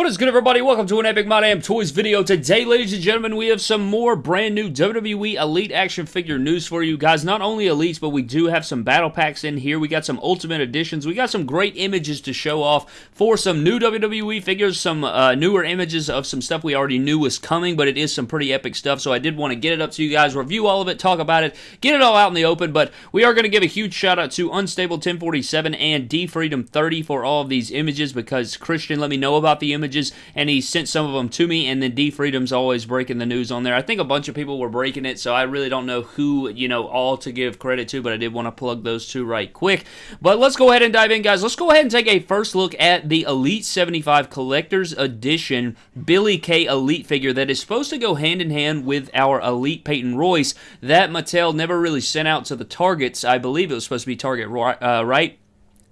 What is good, everybody? Welcome to an Epic My Damn Toys video. Today, ladies and gentlemen, we have some more brand new WWE Elite action figure news for you guys. Not only Elites, but we do have some battle packs in here. We got some Ultimate Editions. We got some great images to show off for some new WWE figures, some uh, newer images of some stuff we already knew was coming, but it is some pretty epic stuff, so I did want to get it up to you guys, review all of it, talk about it, get it all out in the open, but we are going to give a huge shout out to Unstable 1047 and D Freedom 30 for all of these images because Christian let me know about the images images, and he sent some of them to me. And then D Freedom's always breaking the news on there. I think a bunch of people were breaking it, so I really don't know who you know all to give credit to, but I did want to plug those two right quick. But let's go ahead and dive in, guys. Let's go ahead and take a first look at the Elite 75 Collector's Edition Billy Kay Elite figure that is supposed to go hand in hand with our Elite Peyton Royce that Mattel never really sent out to the Targets. I believe it was supposed to be Target, uh, right?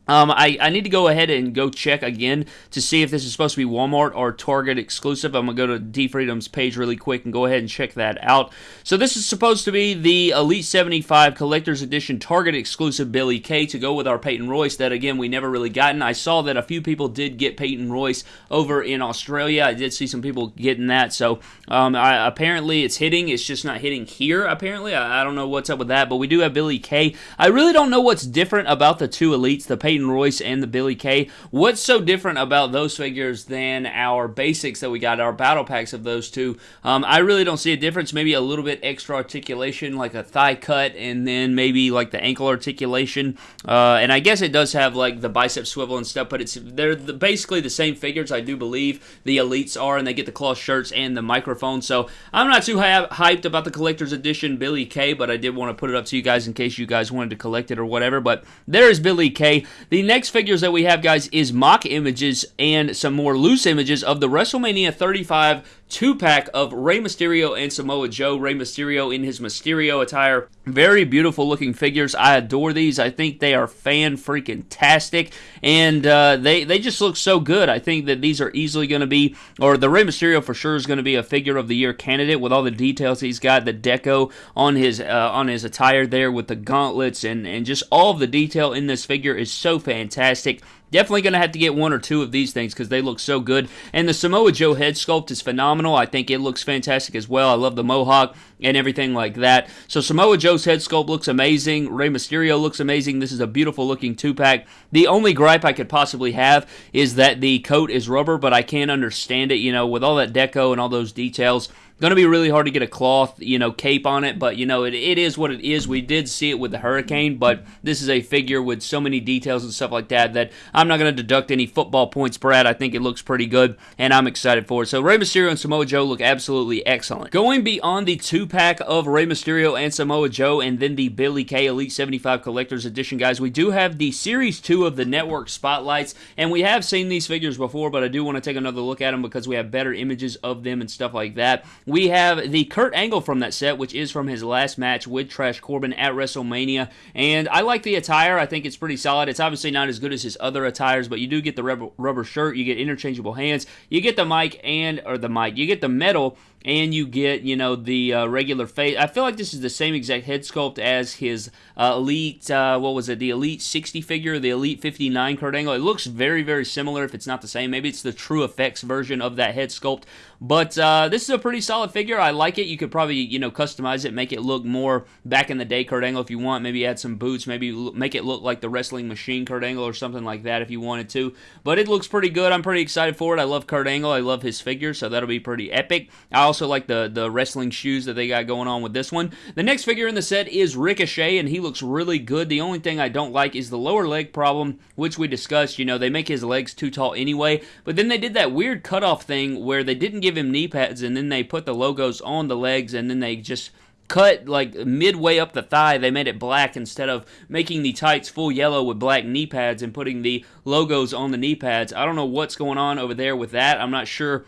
Um, I, I need to go ahead and go check again to see if this is supposed to be Walmart or Target exclusive. I'm going to go to D Freedom's page really quick and go ahead and check that out. So this is supposed to be the Elite 75 Collector's Edition Target exclusive Billy Kay to go with our Peyton Royce that, again, we never really gotten. I saw that a few people did get Peyton Royce over in Australia. I did see some people getting that. So um, I, apparently it's hitting. It's just not hitting here, apparently. I, I don't know what's up with that, but we do have Billy Kay. I really don't know what's different about the two Elites, the Peyton Peyton Royce and the Billy Kay. What's so different about those figures than our basics that we got, our battle packs of those two? Um, I really don't see a difference. Maybe a little bit extra articulation, like a thigh cut, and then maybe like the ankle articulation. Uh, and I guess it does have like the bicep swivel and stuff, but it's they're the, basically the same figures. I do believe the elites are, and they get the cloth shirts and the microphone. So I'm not too hyped about the collector's edition Billy Kay, but I did want to put it up to you guys in case you guys wanted to collect it or whatever. But there's Billy Kay. The next figures that we have, guys, is mock images and some more loose images of the WrestleMania 35 two pack of Rey Mysterio and Samoa Joe. Rey Mysterio in his Mysterio attire. Very beautiful looking figures. I adore these. I think they are fan freaking tastic, and uh, they they just look so good. I think that these are easily going to be, or the Rey Mysterio for sure is going to be a figure of the year candidate with all the details he's got, the deco on his uh, on his attire there with the gauntlets and and just all of the detail in this figure is so fantastic. Definitely going to have to get one or two of these things because they look so good. And the Samoa Joe head sculpt is phenomenal. I think it looks fantastic as well. I love the mohawk and everything like that. So Samoa Joe's head sculpt looks amazing. Rey Mysterio looks amazing. This is a beautiful looking two pack. The only gripe I could possibly have is that the coat is rubber, but I can't understand it. You know, with all that deco and all those details. Going to be really hard to get a cloth, you know, cape on it, but you know, it, it is what it is. We did see it with the Hurricane, but this is a figure with so many details and stuff like that that I'm not going to deduct any football points, Brad. I think it looks pretty good, and I'm excited for it. So Rey Mysterio and Samoa Joe look absolutely excellent. Going beyond the two pack of Rey Mysterio and Samoa Joe, and then the Billy Kay Elite 75 Collector's Edition, guys, we do have the Series 2 of the Network Spotlights, and we have seen these figures before, but I do want to take another look at them because we have better images of them and stuff like that. We have the Kurt Angle from that set, which is from his last match with Trash Corbin at WrestleMania. And I like the attire. I think it's pretty solid. It's obviously not as good as his other attires, but you do get the rubber, shirt, you get interchangeable hands, you get the mic and, or the mic, you get the medal and you get you know the uh, regular face. I feel like this is the same exact head sculpt as his uh, Elite. Uh, what was it? The Elite 60 figure, the Elite 59 Kurt Angle. It looks very very similar. If it's not the same, maybe it's the TrueFX version of that head sculpt. But uh, this is a pretty solid figure. I like it. You could probably you know customize it, make it look more back in the day Kurt Angle if you want. Maybe add some boots. Maybe make it look like the Wrestling Machine Kurt Angle or something like that if you wanted to. But it looks pretty good. I'm pretty excited for it. I love Kurt Angle. I love his figure, so that'll be pretty epic. I also like the, the wrestling shoes that they got going on with this one. The next figure in the set is Ricochet, and he looks really good. The only thing I don't like is the lower leg problem, which we discussed. You know, they make his legs too tall anyway, but then they did that weird cutoff thing where they didn't give him knee pads, and then they put the logos on the legs, and then they just cut like midway up the thigh they made it black instead of making the tights full yellow with black knee pads and putting the logos on the knee pads i don't know what's going on over there with that i'm not sure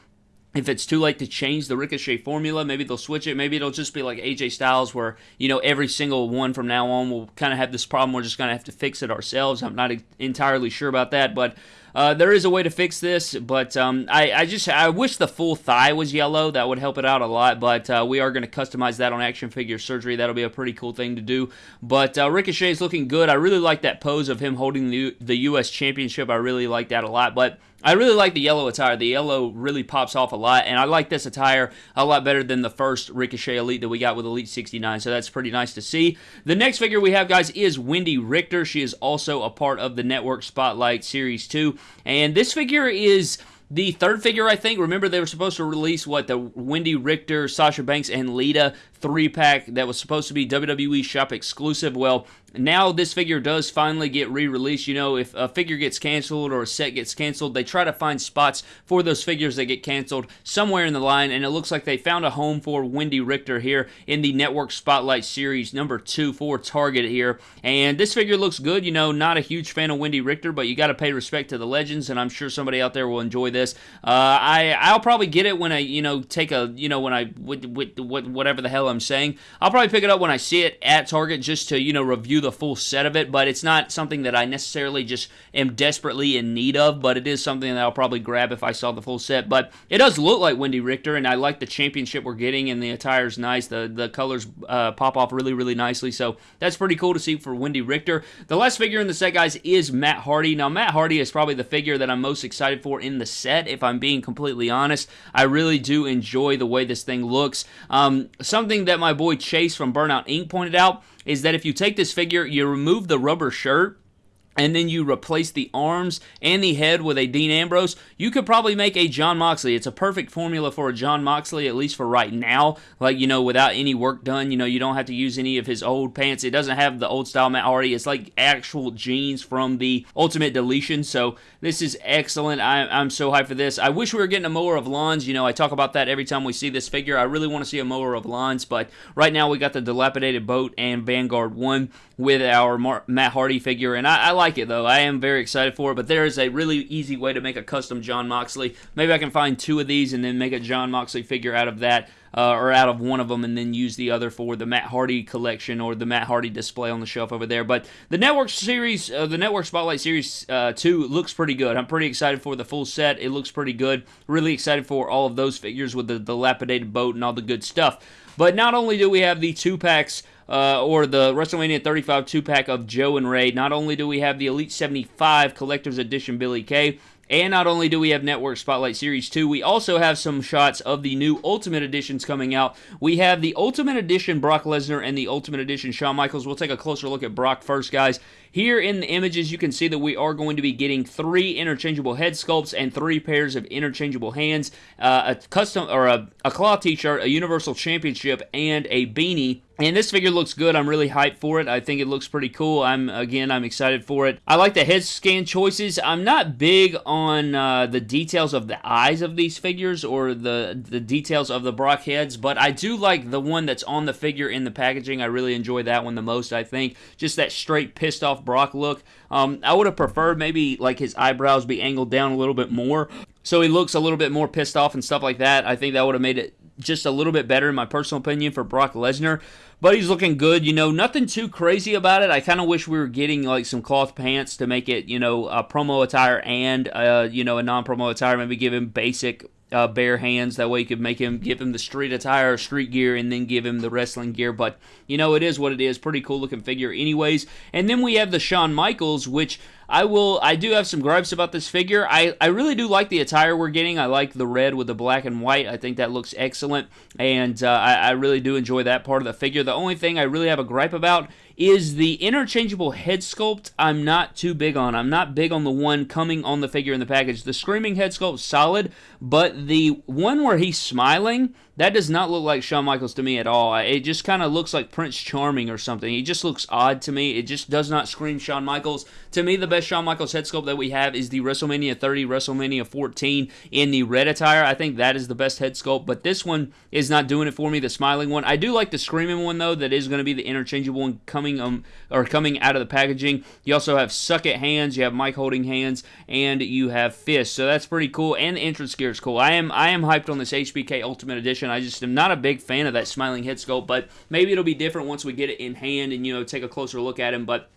if it's too late to change the Ricochet formula, maybe they'll switch it. Maybe it'll just be like AJ Styles, where you know every single one from now on will kind of have this problem. We're just gonna have to fix it ourselves. I'm not entirely sure about that, but uh, there is a way to fix this, but um, I, I, just I wish the full thigh was yellow. That would help it out a lot. But uh, we are going to customize that on Action Figure Surgery. That'll be a pretty cool thing to do. But uh, Ricochet is looking good. I really like that pose of him holding the, the U.S. Championship. I really like that a lot. But I really like the yellow attire. The yellow really pops off a lot, and I like this attire a lot better than the first Ricochet Elite that we got with Elite 69, so that's pretty nice to see. The next figure we have, guys, is Wendi Richter. She is also a part of the Network Spotlight Series 2, and this figure is the third figure, I think. Remember, they were supposed to release what the Wendi Richter, Sasha Banks, and Lita three pack that was supposed to be WWE Shop exclusive. Well, now this figure does finally get re-released. You know, if a figure gets canceled or a set gets canceled, they try to find spots for those figures that get canceled somewhere in the line, and it looks like they found a home for Wendi Richter here in the Network Spotlight Series number two for Target here. And this figure looks good. You know, not a huge fan of Wendi Richter, but you got to pay respect to the legends, and I'm sure somebody out there will enjoy this. Uh, I I'll probably get it when I you know take a you know when I with, with, with whatever the hell I'm saying. I'll probably pick it up when I see it at Target just to you know review the full set of it, but it's not something that I necessarily just am desperately in need of, but it is something that I'll probably grab if I saw the full set. But it does look like Wendi Richter, and I like the championship we're getting, and the attire's nice. The, the colors uh, pop off really, really nicely, so that's pretty cool to see for Wendi Richter. The last figure in the set, guys, is Matt Hardy. Now, Matt Hardy is probably the figure that I'm most excited for in the set, if I'm being completely honest. I really do enjoy the way this thing looks. Um, something that my boy Chase from Burnout Inc. pointed out is that if you take this figure, you remove the rubber shirt, and then you replace the arms and the head with a Dean Ambrose, you could probably make a Jon Moxley. It's a perfect formula for a Jon Moxley, at least for right now. Like, you know, without any work done, you know, you don't have to use any of his old pants. It doesn't have the old style Matt Hardy. It's like actual jeans from the Ultimate Deletion. So this is excellent. I, am so hyped for this. I wish we were getting a mower of lawns. You know, I talk about that every time we see this figure. I really want to see a mower of lawns, but right now we got the dilapidated boat and Vanguard 1 with our Mar- Matt Hardy figure, and I, I like it though. I am very excited for it, but there is a really easy way to make a custom Jon Moxley. Maybe I can find two of these and then make a Jon Moxley figure out of that. Uh, or out of one of them, and then use the other for the Matt Hardy collection or the Matt Hardy display on the shelf over there. But the Network series, uh, the Network Spotlight Series uh, 2 looks pretty good. I'm pretty excited for the full set. It looks pretty good. Really excited for all of those figures with the dilapidated boat and all the good stuff. But not only do we have the two packs uh, or the WrestleMania 35 two pack of Joe and Rey, not only do we have the Elite 75 Collector's Edition Billy Kay, and not only do we have Network Spotlight Series 2, we also have some shots of the new Ultimate Editions coming out. We have the Ultimate Edition Brock Lesnar and the Ultimate Edition Shawn Michaels. We'll take a closer look at Brock first, guys. Here in the images, you can see that we are going to be getting three interchangeable head sculpts and three pairs of interchangeable hands, uh, a custom or a, a cloth t-shirt, a Universal Championship, and a beanie. And this figure looks good. I'm really hyped for it. I think it looks pretty cool. I'm again, I'm excited for it. I like the head scan choices. I'm not big on uh, the details of the eyes of these figures or the the details of the Brock heads, but I do like the one that's on the figure in the packaging. I really enjoy that one the most. I think just that straight pissed off Brock look. Um, I would have preferred maybe like his eyebrows be angled down a little bit more, so he looks a little bit more pissed off and stuff like that. I think that would have made it just a little bit better, in my personal opinion, for Brock Lesnar. But he's looking good, you know, nothing too crazy about it. I kind of wish we were getting like some cloth pants to make it, you know, a promo attire and, uh, you know, a non promo attire. Maybe give him basic uh, bare hands. That way you could make him give him the street attire, street gear, and then give him the wrestling gear. But you know, it is what it is. Pretty cool looking figure, anyways. And then we have the Shawn Michaels, which I will. I do have some gripes about this figure. I I really do like the attire we're getting. I like the red with the black and white. I think that looks excellent, and uh, I, I really do enjoy that part of the figure. The only thing I really have a gripe about is the interchangeable head sculpt I'm not too big on. I'm not big on the one coming on the figure in the package. The Screaming head sculpt solid, but the one where he's smiling, that does not look like Shawn Michaels to me at all. It just kind of looks like Prince Charming or something. He just looks odd to me. It just does not scream Shawn Michaels. To me, the best Shawn Michaels head sculpt that we have is the WrestleMania 30, WrestleMania 14 in the red attire. I think that is the best head sculpt, but this one is not doing it for me, the smiling one. I do like the screaming one, though, that is going to be the interchangeable one coming um or coming out of the packaging. You also have suck it hands, you have mic holding hands, and you have fists. So that's pretty cool. And the entrance gear is cool. I am I am hyped on this HBK Ultimate Edition. I just am not a big fan of that smiling head sculpt, but maybe it'll be different once we get it in hand and you know take a closer look at him. But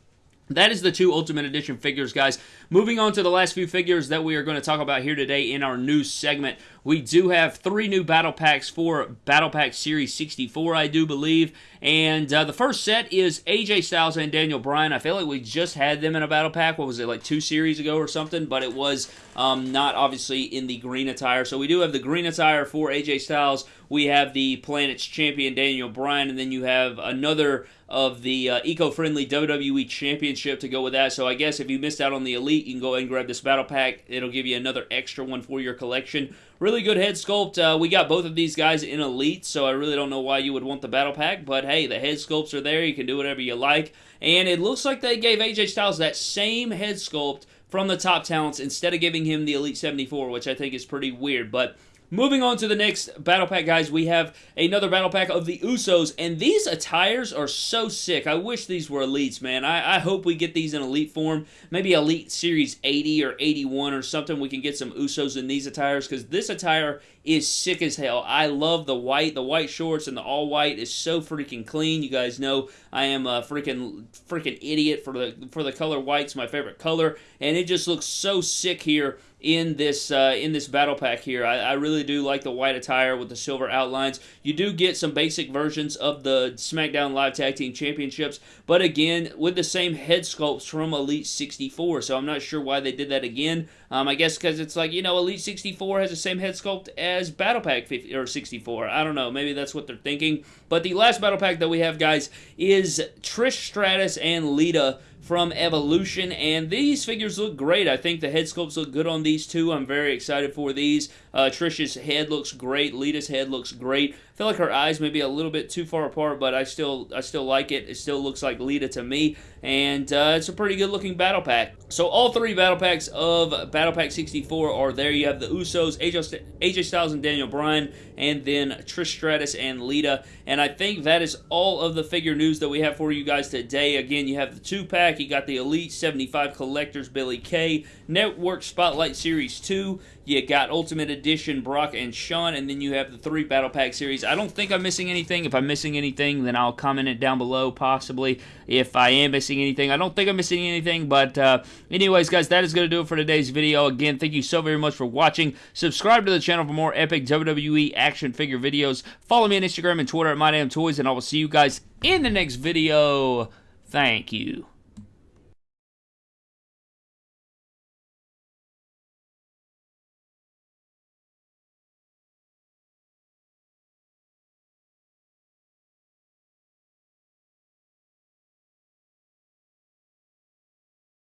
that is the two Ultimate Edition figures, guys. Moving on to the last few figures that we are going to talk about here today in our news segment. We do have three new battle packs for Battle Pack Series 64, I do believe. And uh, the first set is AJ Styles and Daniel Bryan. I feel like we just had them in a battle pack. What was it, like two series ago or something? But it was um, not obviously in the green attire. So we do have the green attire for AJ Styles. We have the Planet's champion Daniel Bryan. And then you have another of the uh, eco-friendly WWE Championship to go with that. So I guess if you missed out on the Elite, you can go ahead and grab this Battle Pack. It'll give you another extra one for your collection. Really good head sculpt. Uh, we got both of these guys in Elite, so I really don't know why you would want the Battle Pack. But hey, the head sculpts are there. You can do whatever you like. And it looks like they gave AJ Styles that same head sculpt from the top talents instead of giving him the Elite 74, which I think is pretty weird. But Moving on to the next battle pack, guys, we have another battle pack of the Usos, and these attires are so sick. I wish these were elites, man. I, I hope we get these in elite form, maybe elite series 80 or 81 or something. We can get some Usos in these attires because this attire is sick as hell. I love the white, the white shorts, and the all white is so freaking clean. You guys know I am a freaking freaking idiot for the for the color white's my favorite color, and it just looks so sick here in this uh, in this battle pack here. I, I, really do like the white attire with the silver outlines. You do get some basic versions of the SmackDown Live Tag Team Championships, but again with the same head sculpts from Elite 64. So I'm not sure why they did that again. Um, I guess because it's like you know Elite 64 has the same head sculpt as Battle Pack 50, or 64. I don't know. Maybe that's what they're thinking. But the last battle pack that we have, guys, is Trish Stratus and Lita from Evolution, and these figures look great. I think the head sculpts look good on these two. I'm very excited for these. Uh, Trish's head looks great. Lita's head looks great. Feel like her eyes may be a little bit too far apart, but I still I still like it. It still looks like Lita to me, and uh, it's a pretty good looking battle pack. So all three battle packs of Battle Pack 64 are there. You have the Usos, AJ, AJ Styles and Daniel Bryan, and then Trish Stratus and Lita. And I think that is all of the figure news that we have for you guys today. Again, you have the two pack. You got the Elite 75 Collectors Billy Kay, Network Spotlight Series 2. You got Ultimate Edition Brock and Shawn, and then you have the three Battle Pack series. I don't think I'm missing anything. If I'm missing anything, then I'll comment it down below, possibly. If I am missing anything, I don't think I'm missing anything. But, uh, anyways, guys, that is going to do it for today's video. Again, thank you so very much for watching. Subscribe to the channel for more epic WWE action figure videos. Follow me on Instagram and Twitter at MyDamnToys, and I will see you guys in the next video. Thank you.